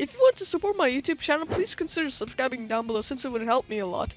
if you want to support my YouTube channel, please consider subscribing down below since it would help me a lot.